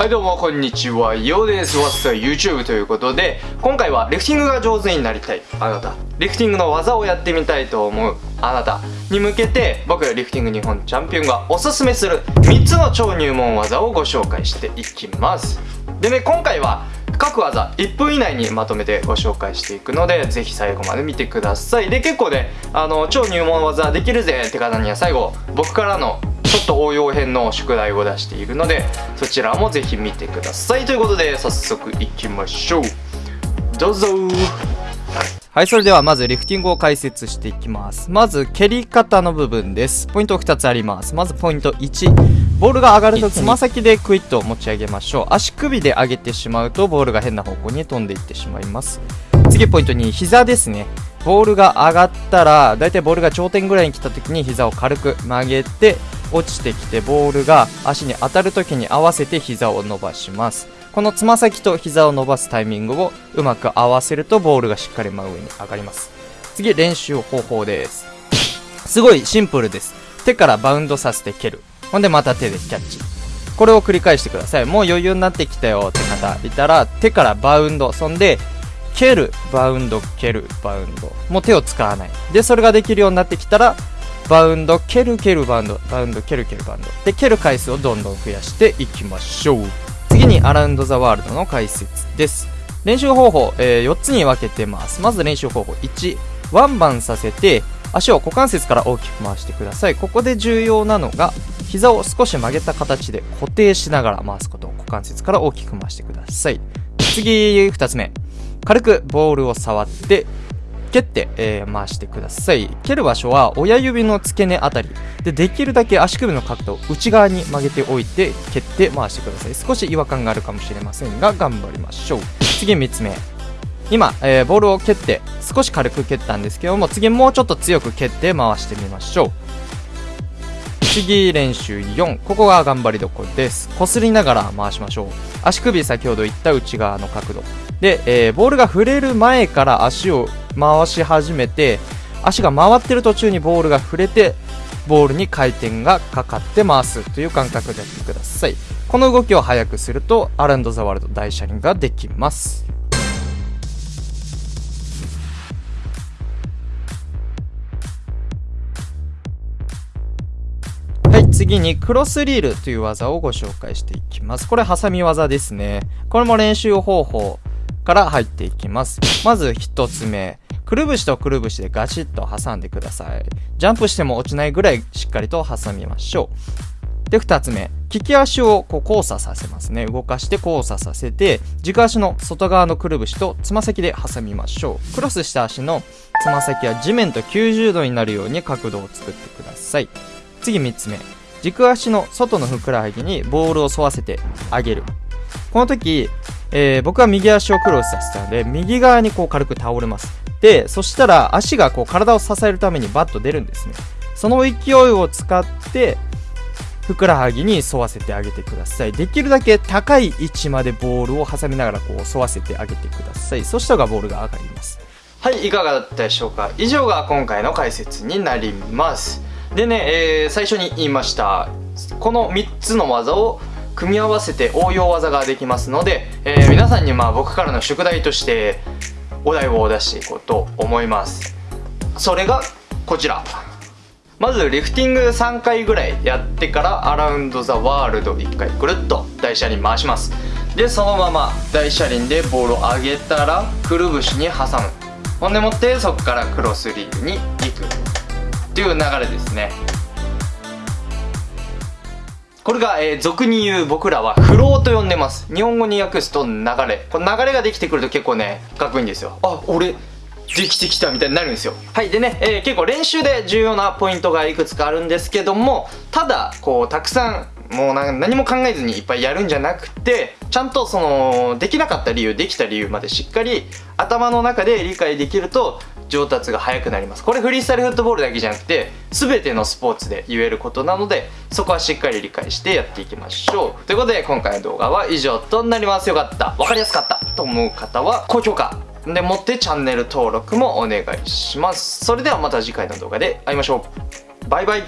はいどうもこんにちは、ようです。わっさ YouTube ということで、今回はリフティングが上手になりたいあなた、リフティングの技をやってみたいと思うあなたに向けて、僕らリフティング日本チャンピオンがおすすめする3つの超入門技をご紹介していきます。でね、今回は各技1分以内にまとめてご紹介していくのでぜひ最後まで見てくださいで結構ねあの超入門技できるぜって方には最後僕からのちょっと応用編の宿題を出しているのでそちらもぜひ見てくださいということで早速いきましょうどうぞはい、それではまずリフティングを解説していきます。まず、蹴り方の部分です。ポイント2つあります。まずポイント1。ボールが上がるとつま先でクイッと持ち上げましょう。足首で上げてしまうとボールが変な方向に飛んでいってしまいます。次ポイント2。膝ですね。ボールが上がったら、だいたいボールが頂点ぐらいに来た時に膝を軽く曲げて、落ちてきてボールが足に当たる時に合わせて膝を伸ばしますこのつま先と膝を伸ばすタイミングをうまく合わせるとボールがしっかり真上に上がります次練習方法ですすごいシンプルです手からバウンドさせて蹴るほんでまた手でキャッチ。これを繰り返してください。もう余裕になってきたよ。って方いたら手からバウンド。そんで蹴る。バウンド蹴る。バウンド。もう手を使わない。でそれができるようになってきたらバウンド、蹴る蹴るバウンド、バウンド、蹴る蹴るバウンド。で、蹴る回数をどんどん増やしていきましょう。次に、アラウンドザワールドの解説です。練習方法、えー、4つに分けてます。まず練習方法1、ワンバンさせて、足を股関節から大きく回してください。ここで重要なのが、膝を少し曲げた形で固定しながら回すこと。股関節から大きく回してください。次、2つ目。軽くボールを触って、蹴って、えー、回してください。蹴る場所は親指の付け根あたり。で、できるだけ足首の角度を内側に曲げておいて、蹴って回してください。少し違和感があるかもしれませんが、頑張りましょう。次3つ目。今、えー、ボールを蹴って、少し軽く蹴ったんですけども、次もうちょっと強く蹴って回してみましょう。次練習4ここが頑張りどころです。こすりながら回しましょう。足首先ほど言った内側の角度。で、えー、ボールが触れる前から足を回し始めて足が回ってる途中にボールが触れてボールに回転がかかって回すという感覚でやってください。この動きを速くするとアランド・ザ・ワールド大車輪ができます。はい次にクロスリールという技をご紹介していきますこれハサミ技ですねこれも練習方法から入っていきますまず1つ目くるぶしとくるぶしでガチッと挟んでください。ジャンプしても落ちないぐらいしっかりと挟みましょう。で、二つ目。利き足をこう交差させますね。動かして交差させて、軸足の外側のくるぶしとつま先で挟みましょう。クロスした足のつま先は地面と90度になるように角度を作ってください。次三つ目。軸足の外のふくらはぎにボールを沿わせてあげる。この時、えー、僕は右足をクロスさせたので、右側にこう軽く倒れます。で、そしたら足がこう体を支えるためにバッと出るんですね。その勢いを使って、ふくらはぎに沿わせてあげてください。できるだけ高い位置までボールを挟みながらこう沿わせてあげてください。そしたらボールが上がります。はい、いかがだったでしょうか？以上が今回の解説になります。でね、えー、最初に言いました、この3つの技を組み合わせて応用技ができますので、えー、皆さんにまあ僕からの宿題としてお題を出していこうと思います。それがこちら。まずリフティング3回ぐらいやってからアラウンドザワールド1回くるっと大車輪回します。でそのまま大車輪でボールを上げたらくるぶしに挟む。ほんでもってそこからクロスリーグに行く。っていう流れですね。これが、えー、俗に言う僕らはフローと呼んでます。日本語に訳すと流れ。この流れができてくると結構ねかっこいいんですよ。あ俺できてきたみたいになるんですよ。はいでね、えー、結構練習で重要なポイントがいくつかあるんですけどもただこうたくさんもう何も考えずにいっぱいやるんじゃなくてちゃんとそのできなかった理由できた理由までしっかり頭の中で理解できると上達が早くなります。これフリースタイルフットボールだけじゃなくて全てのスポーツで言えることなのでそこはしっかり理解してやっていきましょう。ということで今回の動画は以上となります。よかった。分かりやすかったと思う方は高評価。でもってチャンネル登録もお願いします。それではまた次回の動画で会いましょう。バイバイ。